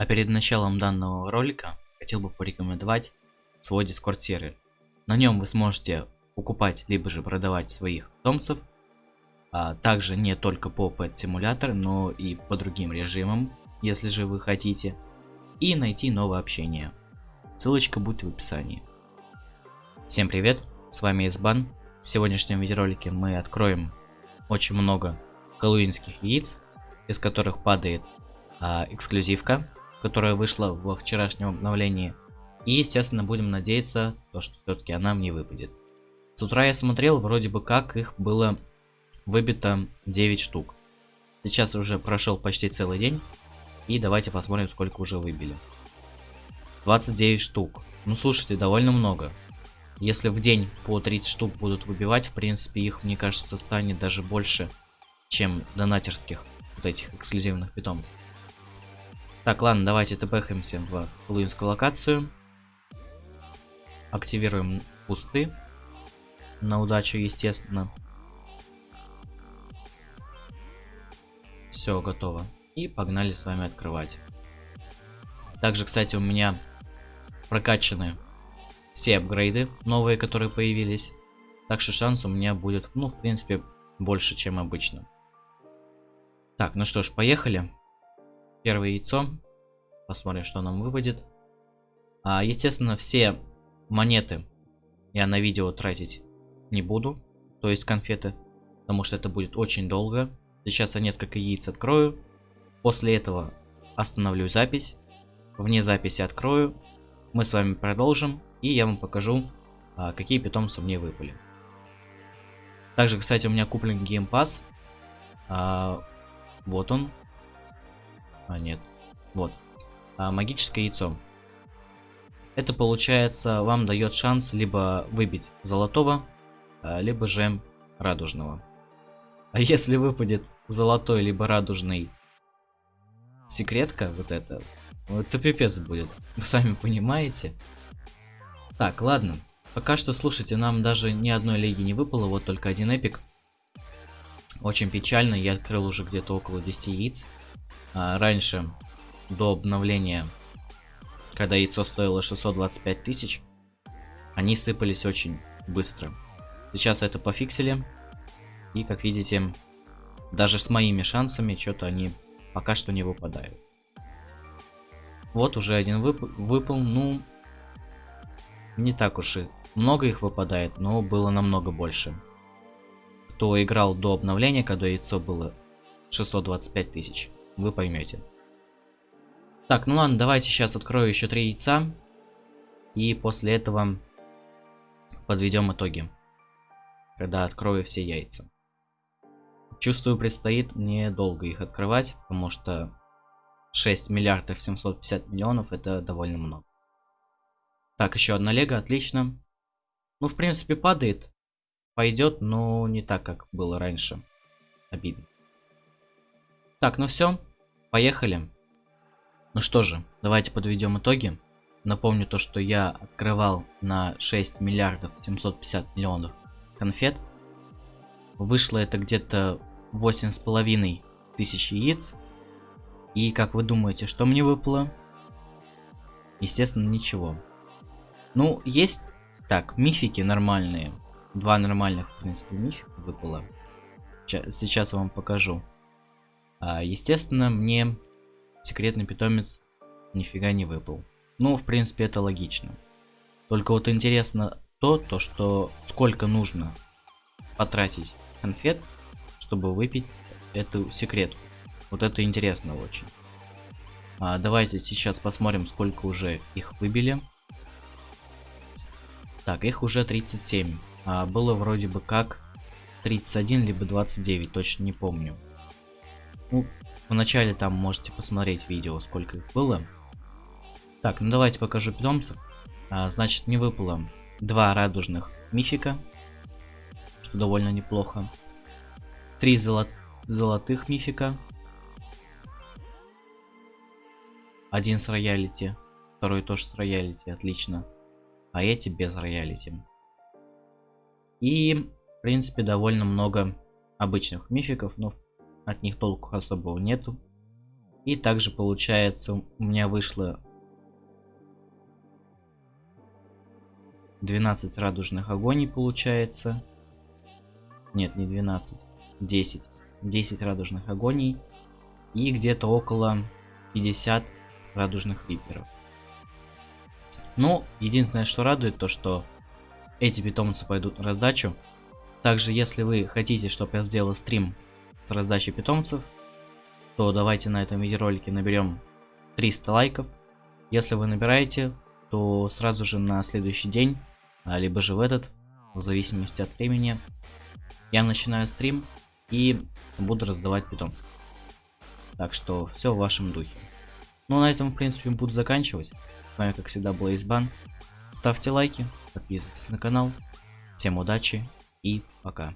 А перед началом данного ролика хотел бы порекомендовать свой дискорд сервер. На нем вы сможете покупать либо же продавать своих питомцев, а также не только по Pet Simulator, но и по другим режимам, если же вы хотите, и найти новое общение. Ссылочка будет в описании. Всем привет, с вами Избан. В сегодняшнем видеоролике мы откроем очень много хэллоуинских яиц, из которых падает а, эксклюзивка, которая вышла во вчерашнем обновлении. И, естественно, будем надеяться, то, что все-таки она мне выпадет. С утра я смотрел, вроде бы как их было выбито 9 штук. Сейчас уже прошел почти целый день. И давайте посмотрим, сколько уже выбили. 29 штук. Ну, слушайте, довольно много. Если в день по 30 штук будут выбивать, в принципе, их, мне кажется, станет даже больше, чем донатерских вот этих эксклюзивных питомцев. Так, ладно, давайте тпхаемся в луинскую локацию. Активируем пусты. На удачу, естественно. Все, готово. И погнали с вами открывать. Также, кстати, у меня прокачаны все апгрейды новые, которые появились. Так что шанс у меня будет, ну, в принципе, больше, чем обычно. Так, ну что ж, поехали. Первое яйцо. Посмотрим, что нам выпадет. А, естественно, все монеты я на видео тратить не буду. То есть конфеты. Потому что это будет очень долго. Сейчас я несколько яиц открою. После этого остановлю запись. Вне записи открою. Мы с вами продолжим. И я вам покажу, а, какие питомцы мне выпали. Также, кстати, у меня куплен геймпас. А, вот он. А, нет. Вот. А, магическое яйцо. Это получается вам дает шанс либо выбить золотого, а, либо же радужного. А если выпадет золотой либо радужный секретка, вот это, вот это пипец будет. Вы сами понимаете. Так, ладно. Пока что, слушайте, нам даже ни одной лиги не выпало, вот только один эпик. Очень печально, я открыл уже где-то около 10 яиц. А, раньше, до обновления, когда яйцо стоило 625 тысяч, они сыпались очень быстро. Сейчас это пофиксили. И, как видите, даже с моими шансами, что-то они пока что не выпадают. Вот уже один вып выпал. Ну, не так уж и много их выпадает, но было намного больше. Кто играл до обновления, когда яйцо было 625 тысяч вы поймете. Так, ну ладно, давайте сейчас открою еще три яйца. И после этого подведем итоги. Когда открою все яйца. Чувствую, предстоит мне долго их открывать, потому что 6 миллиардов 750 миллионов это довольно много. Так, еще одна лего, отлично. Ну, в принципе, падает. Пойдет, но не так, как было раньше. Обидно. Так, ну все. Поехали. Ну что же, давайте подведем итоги. Напомню то, что я открывал на 6 миллиардов 750 миллионов конфет. Вышло это где-то 8,5 тысяч яиц. И как вы думаете, что мне выпало? Естественно, ничего. Ну, есть так, мифики нормальные. Два нормальных, в принципе, мифика выпало. Сейчас я вам покажу. А, естественно, мне секретный питомец нифига не выпал. Ну, в принципе, это логично. Только вот интересно то, то что сколько нужно потратить конфет, чтобы выпить эту секретку. Вот это интересно очень. А, давайте сейчас посмотрим, сколько уже их выбили. Так, их уже 37. А, было вроде бы как 31, либо 29, точно не помню. Ну, вначале там можете посмотреть видео, сколько их было. Так, ну давайте покажу питомцев. А, значит, не выпало два радужных мифика, что довольно неплохо. Три золот золотых мифика. Один с роялити, второй тоже с роялити, отлично. А эти без роялити. И, в принципе, довольно много обычных мификов, но от них толку особого нету. И также получается у меня вышло 12 радужных огоней получается. Нет, не 12. 10. 10 радужных огоней. И где-то около 50 радужных риперов. Ну, единственное, что радует, то что эти питомцы пойдут на раздачу. Также, если вы хотите, чтобы я сделал стрим с раздачей питомцев, то давайте на этом видеоролике наберем 300 лайков. Если вы набираете, то сразу же на следующий день, а, либо же в этот, в зависимости от времени, я начинаю стрим и буду раздавать питомцев. Так что все в вашем духе. Ну на этом в принципе буду заканчивать. С вами как всегда был Избан. Ставьте лайки, подписывайтесь на канал. Всем удачи и пока.